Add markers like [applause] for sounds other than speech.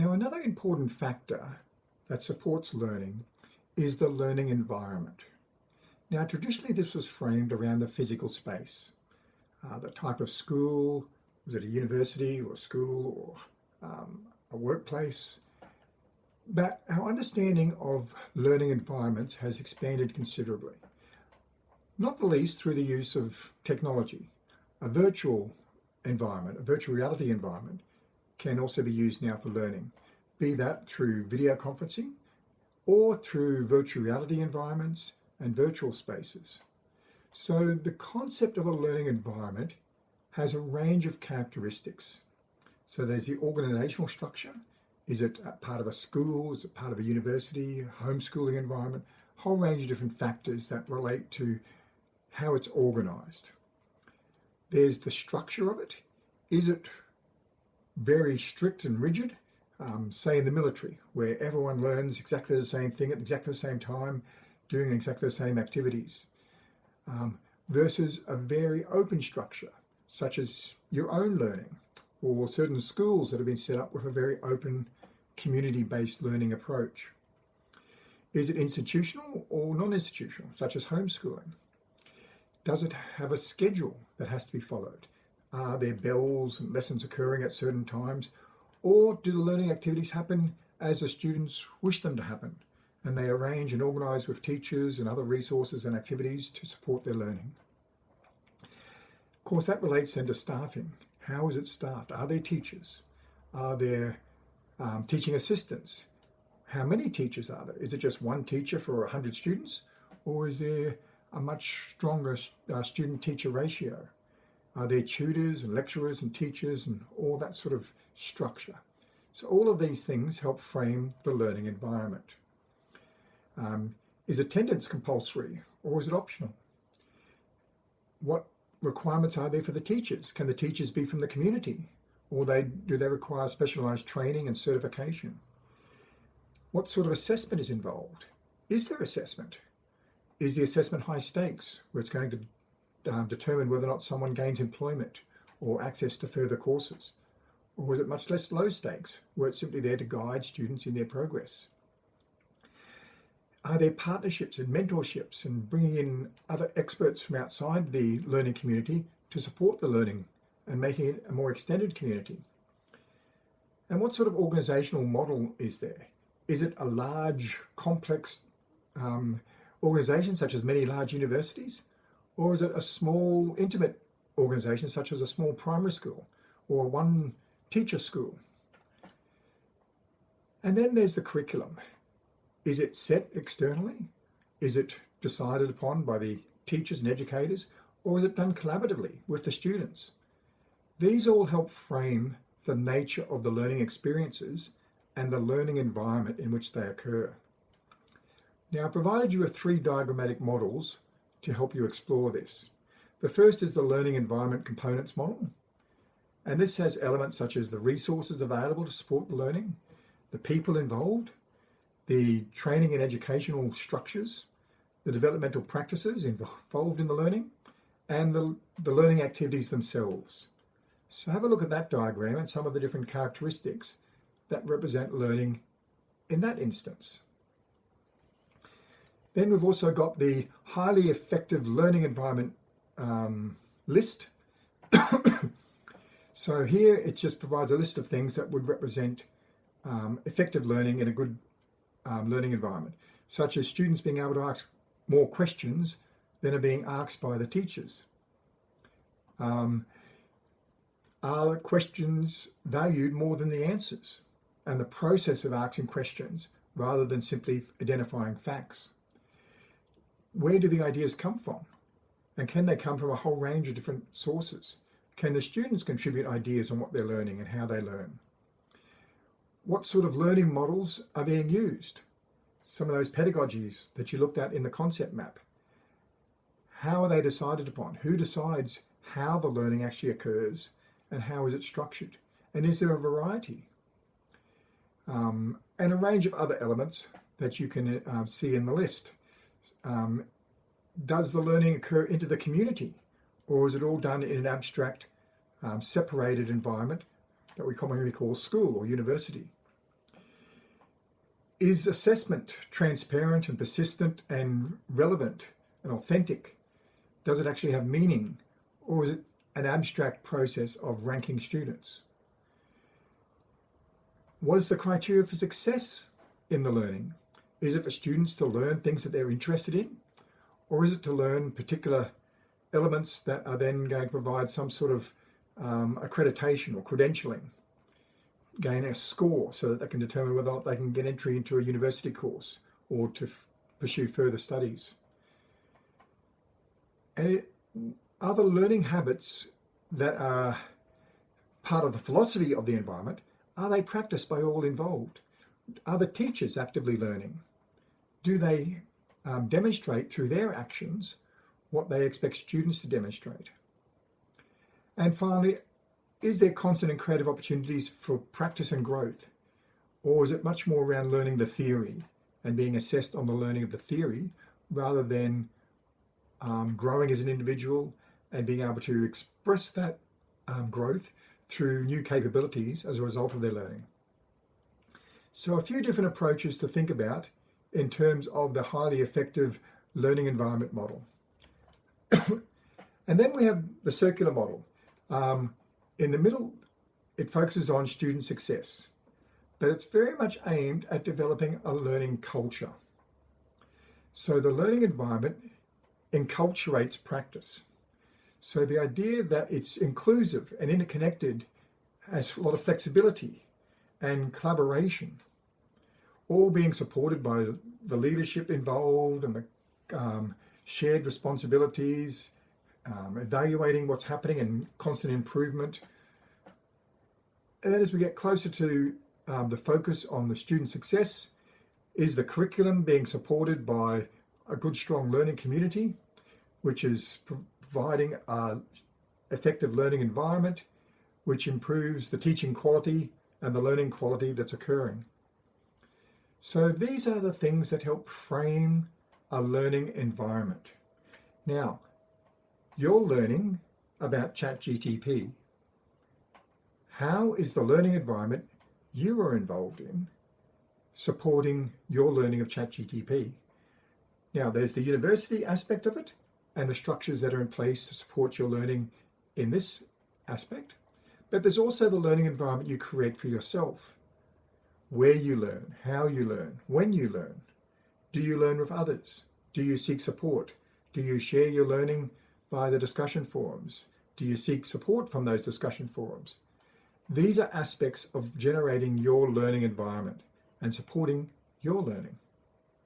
Now another important factor that supports learning is the learning environment. Now traditionally this was framed around the physical space, uh, the type of school, was it a university or school or um, a workplace, but our understanding of learning environments has expanded considerably, not the least through the use of technology. A virtual environment, a virtual reality environment, can also be used now for learning, be that through video conferencing or through virtual reality environments and virtual spaces. So the concept of a learning environment has a range of characteristics. So there's the organizational structure. Is it part of a school? Is it part of a university, homeschooling environment? Whole range of different factors that relate to how it's organized. There's the structure of it. Is it very strict and rigid, um, say in the military, where everyone learns exactly the same thing at exactly the same time, doing exactly the same activities, um, versus a very open structure, such as your own learning, or certain schools that have been set up with a very open community-based learning approach. Is it institutional or non-institutional, such as homeschooling? Does it have a schedule that has to be followed? Are there bells and lessons occurring at certain times? Or do the learning activities happen as the students wish them to happen? And they arrange and organise with teachers and other resources and activities to support their learning. Of course, that relates then to staffing. How is it staffed? Are there teachers? Are there um, teaching assistants? How many teachers are there? Is it just one teacher for 100 students? Or is there a much stronger uh, student-teacher ratio? Are there tutors and lecturers and teachers and all that sort of structure? So all of these things help frame the learning environment. Um, is attendance compulsory or is it optional? What requirements are there for the teachers? Can the teachers be from the community or they, do they require specialised training and certification? What sort of assessment is involved? Is there assessment? Is the assessment high stakes where it's going to um, determine whether or not someone gains employment or access to further courses? Or is it much less low stakes, where it's simply there to guide students in their progress? Are there partnerships and mentorships and bringing in other experts from outside the learning community to support the learning and making it a more extended community? And what sort of organisational model is there? Is it a large, complex um, organisation such as many large universities? Or is it a small, intimate organisation such as a small primary school or one teacher school? And then there's the curriculum. Is it set externally? Is it decided upon by the teachers and educators? Or is it done collaboratively with the students? These all help frame the nature of the learning experiences and the learning environment in which they occur. Now, I provided you with three diagrammatic models to help you explore this. The first is the learning environment components model. And this has elements such as the resources available to support the learning, the people involved, the training and educational structures, the developmental practices involved in the learning, and the, the learning activities themselves. So have a look at that diagram and some of the different characteristics that represent learning in that instance. Then we've also got the highly effective learning environment um, list. [coughs] so here it just provides a list of things that would represent um, effective learning in a good um, learning environment, such as students being able to ask more questions than are being asked by the teachers. Um, are questions valued more than the answers and the process of asking questions rather than simply identifying facts? Where do the ideas come from? And can they come from a whole range of different sources? Can the students contribute ideas on what they're learning and how they learn? What sort of learning models are being used? Some of those pedagogies that you looked at in the concept map. How are they decided upon? Who decides how the learning actually occurs and how is it structured? And is there a variety? Um, and a range of other elements that you can uh, see in the list um, does the learning occur into the community or is it all done in an abstract, um, separated environment that we commonly call school or university? Is assessment transparent and persistent and relevant and authentic? Does it actually have meaning? Or is it an abstract process of ranking students? What is the criteria for success in the learning? Is it for students to learn things that they're interested in? Or is it to learn particular elements that are then going to provide some sort of um, accreditation or credentialing, gain a score so that they can determine whether or not they can get entry into a university course or to pursue further studies. And it, other learning habits that are part of the philosophy of the environment, are they practiced by all involved? Are the teachers actively learning? Do they um, demonstrate through their actions what they expect students to demonstrate? And finally, is there constant and creative opportunities for practice and growth? Or is it much more around learning the theory and being assessed on the learning of the theory rather than um, growing as an individual and being able to express that um, growth through new capabilities as a result of their learning? So a few different approaches to think about in terms of the highly effective learning environment model. [coughs] and then we have the circular model. Um, in the middle, it focuses on student success, but it's very much aimed at developing a learning culture. So the learning environment enculturates practice. So the idea that it's inclusive and interconnected has a lot of flexibility and collaboration all being supported by the leadership involved and the um, shared responsibilities, um, evaluating what's happening and constant improvement. And then as we get closer to um, the focus on the student success, is the curriculum being supported by a good, strong learning community, which is providing an effective learning environment, which improves the teaching quality and the learning quality that's occurring. So these are the things that help frame a learning environment. Now, you're learning about ChatGTP. How is the learning environment you are involved in supporting your learning of ChatGTP? Now, there's the university aspect of it and the structures that are in place to support your learning in this aspect. But there's also the learning environment you create for yourself where you learn, how you learn, when you learn. Do you learn with others? Do you seek support? Do you share your learning via the discussion forums? Do you seek support from those discussion forums? These are aspects of generating your learning environment and supporting your learning.